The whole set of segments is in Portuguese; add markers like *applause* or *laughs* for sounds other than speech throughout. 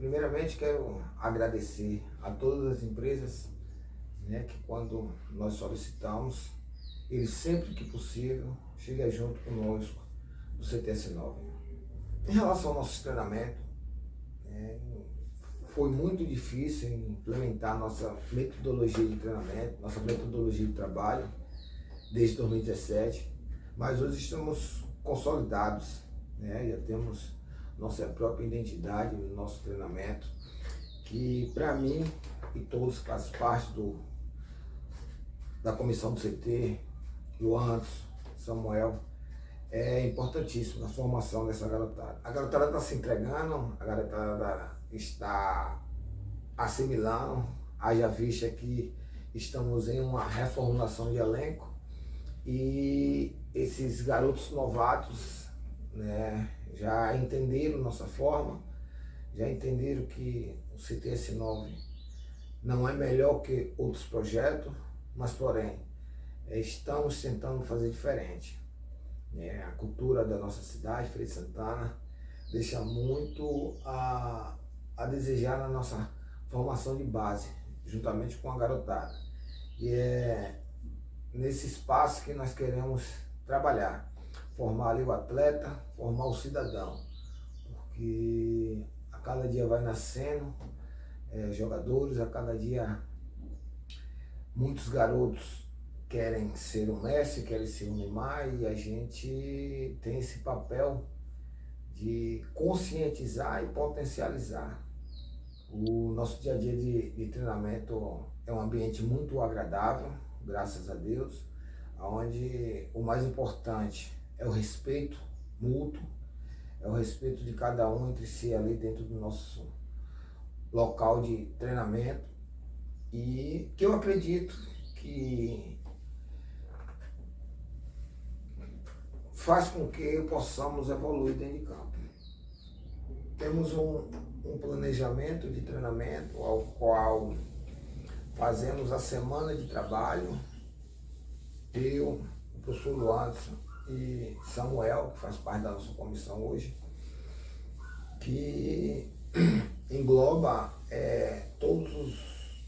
primeiramente quero agradecer a todas as empresas né, que quando nós solicitamos, eles sempre que possível chegam junto conosco do CTS9. Em relação ao nosso treinamento, é, foi muito difícil implementar nossa metodologia de treinamento, nossa metodologia de trabalho, desde 2017, mas hoje estamos consolidados, né? já temos nossa própria identidade no nosso treinamento, que para mim e todos que fazem parte do, da comissão do CT, Anderson, Samuel, é importantíssimo na formação dessa garotada. A garotada está se entregando, a garotada está assimilando, haja vista que estamos em uma reformulação de elenco e esses garotos novatos né, já entenderam nossa forma, já entenderam que o CTS9 não é melhor que outros projetos, mas porém, estamos tentando fazer diferente. É, a cultura da nossa cidade, Freire Santana, deixa muito a, a desejar na nossa formação de base, juntamente com a garotada. E é nesse espaço que nós queremos trabalhar, formar ali o atleta, formar o cidadão, porque a cada dia vai nascendo é, jogadores, a cada dia muitos garotos querem ser o Messi, querem ser o Neymar e a gente tem esse papel de conscientizar e potencializar. O nosso dia a dia de, de treinamento é um ambiente muito agradável, graças a Deus, onde o mais importante é o respeito mútuo, é o respeito de cada um entre si ali dentro do nosso local de treinamento e que eu acredito que faz com que possamos evoluir dentro de campo. Temos um, um planejamento de treinamento ao qual fazemos a semana de trabalho, eu, o professor Luanderson e Samuel, que faz parte da nossa comissão hoje, que *clears throat* engloba é, todos os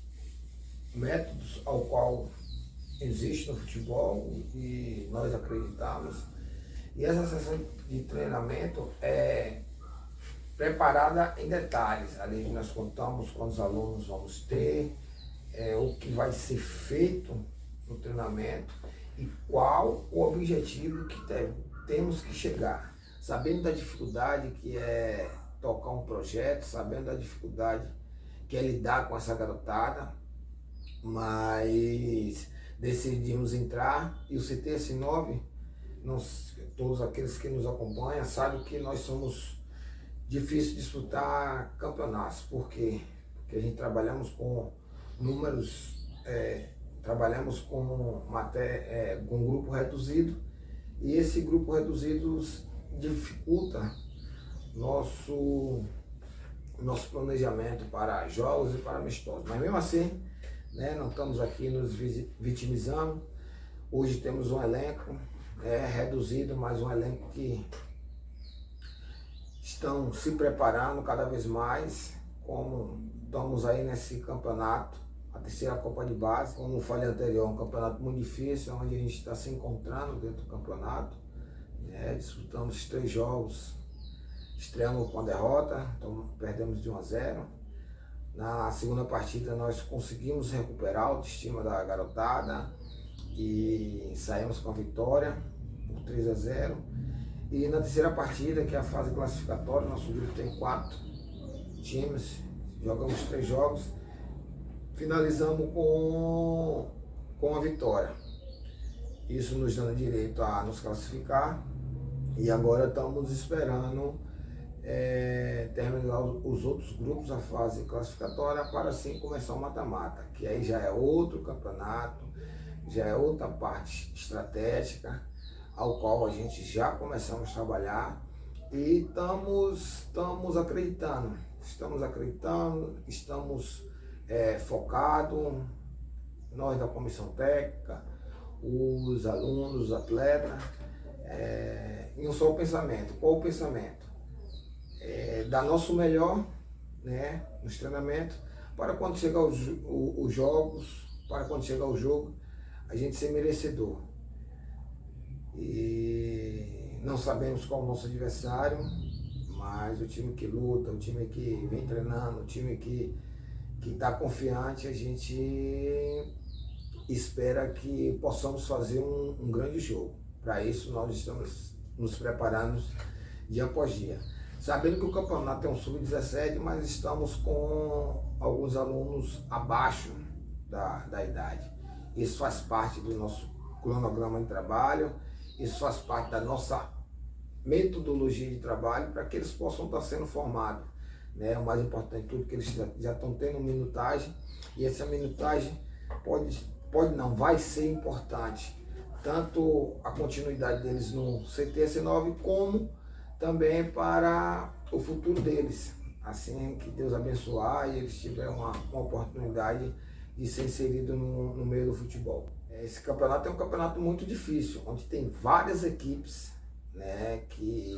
métodos ao qual existe no futebol e nós acreditamos e essa sessão de treinamento é preparada em detalhes. Ali nós contamos quantos alunos vamos ter, é, o que vai ser feito no treinamento e qual o objetivo que tem, temos que chegar. Sabendo da dificuldade que é tocar um projeto, sabendo da dificuldade que é lidar com essa garotada, mas decidimos entrar. E o CTS9 nós, todos aqueles que nos acompanham sabem que nós somos difíceis de disputar campeonatos, porque porque a gente trabalhamos com números, é, trabalhamos com, é, com um grupo reduzido e esse grupo reduzido dificulta nosso, nosso planejamento para jogos e para amistosos. Mas mesmo assim, né, não estamos aqui nos vitimizando. Hoje temos um elenco é, reduzido, mas um elenco que estão se preparando cada vez mais, como estamos aí nesse campeonato, terceira Copa de Base, como falei anterior, um campeonato muito difícil, onde a gente está se encontrando dentro do campeonato, né? disputamos três jogos, estreamos com a derrota, então perdemos de 1 a 0, na segunda partida nós conseguimos recuperar a autoestima da garotada e saímos com a vitória por 3 a 0. E na terceira partida, que é a fase classificatória, nosso grupo tem quatro times, jogamos três jogos, finalizamos com, com a vitória. Isso nos dando direito a nos classificar e agora estamos esperando é, terminar os outros grupos, a fase classificatória, para assim começar o mata-mata, que aí já é outro campeonato, já é outra parte estratégica, ao qual a gente já começamos a trabalhar e estamos, estamos acreditando, estamos acreditando, estamos é, focados, nós da comissão técnica, os alunos, os atletas, é, em um só pensamento. Qual o pensamento? É, dar nosso melhor né, nos treinamentos, para quando chegar os, os jogos, para quando chegar o jogo, a gente ser merecedor. E não sabemos qual é o nosso adversário, mas o time que luta, o time que vem treinando, o time que está confiante, a gente espera que possamos fazer um, um grande jogo. Para isso nós estamos nos preparando dia após dia. Sabendo que o campeonato é um sub-17, mas estamos com alguns alunos abaixo da, da idade. Isso faz parte do nosso cronograma de trabalho, isso faz parte da nossa metodologia de trabalho para que eles possam estar sendo formados. Né? O mais importante tudo que eles já, já estão tendo minutagem e essa minutagem pode, pode não, vai ser importante. Tanto a continuidade deles no CTS9 como também para o futuro deles. Assim que Deus abençoar e eles tiverem uma, uma oportunidade de ser inserido no, no meio do futebol. Esse campeonato é um campeonato muito difícil, onde tem várias equipes, né, que,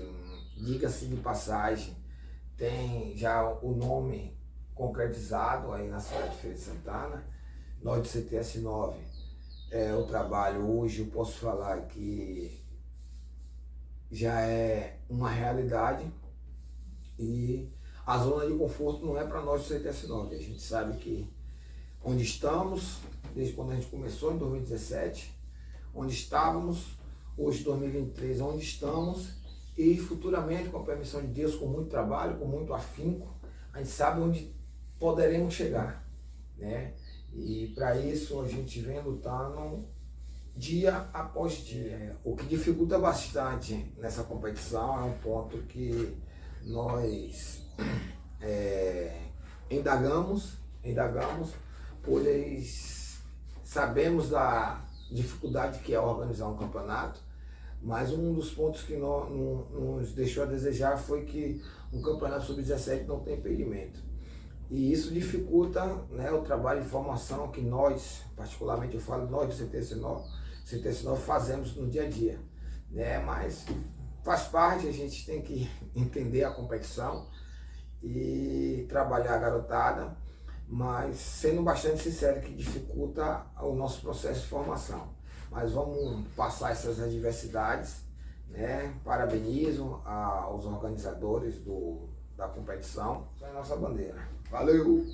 diga-se de passagem, tem já o nome concretizado aí na cidade de Feira de Santana. Nós do CTS 9, é, o trabalho hoje eu posso falar que já é uma realidade e a zona de conforto não é para nós do CTS 9. A gente sabe que onde estamos, desde quando a gente começou em 2017, onde estávamos, hoje 2023, onde estamos e futuramente, com a permissão de Deus, com muito trabalho, com muito afinco, a gente sabe onde poderemos chegar, né? E para isso a gente vem lutando dia após dia. O que dificulta bastante nessa competição é um ponto que nós *clears throat* é, indagamos, indagamos, pois sabemos da dificuldade que é organizar um campeonato, mas um dos pontos que nos deixou a desejar foi que um campeonato sub-17 não tem impedimento. E isso dificulta né, o trabalho de formação que nós, particularmente eu falo nós do CTC9, CTC9 fazemos no dia a dia. Né? Mas faz parte, a gente tem que *laughs* entender a competição e trabalhar a garotada, mas sendo bastante sincero que dificulta o nosso processo de formação. Mas vamos passar essas adversidades, né? Parabenizo aos organizadores do, da competição. Essa é a nossa bandeira. Valeu!